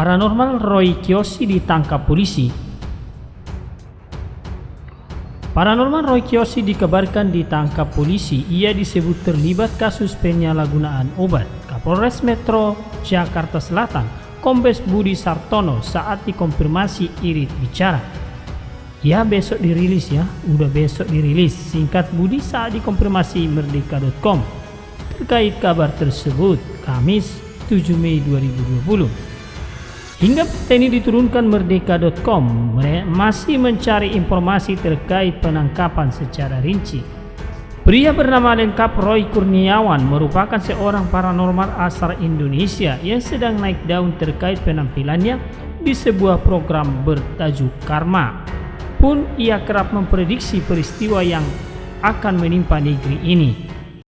Paranormal Roy Kiyoshi ditangkap polisi. Paranormal Roy Kiyoshi dikabarkan ditangkap polisi. Ia disebut terlibat kasus penyalahgunaan obat. Kapolres Metro Jakarta Selatan, Kombes Budi Sartono saat dikonfirmasi irit bicara. Ya besok dirilis ya, udah besok dirilis. Singkat Budi saat dikonfirmasi merdeka.com terkait kabar tersebut Kamis 7 Mei 2020. Hingga ini diturunkan merdeka.com masih mencari informasi terkait penangkapan secara rinci. Pria bernama lengkap Roy Kurniawan merupakan seorang paranormal asal Indonesia yang sedang naik daun terkait penampilannya di sebuah program bertajuk Karma. Pun ia kerap memprediksi peristiwa yang akan menimpa negeri ini.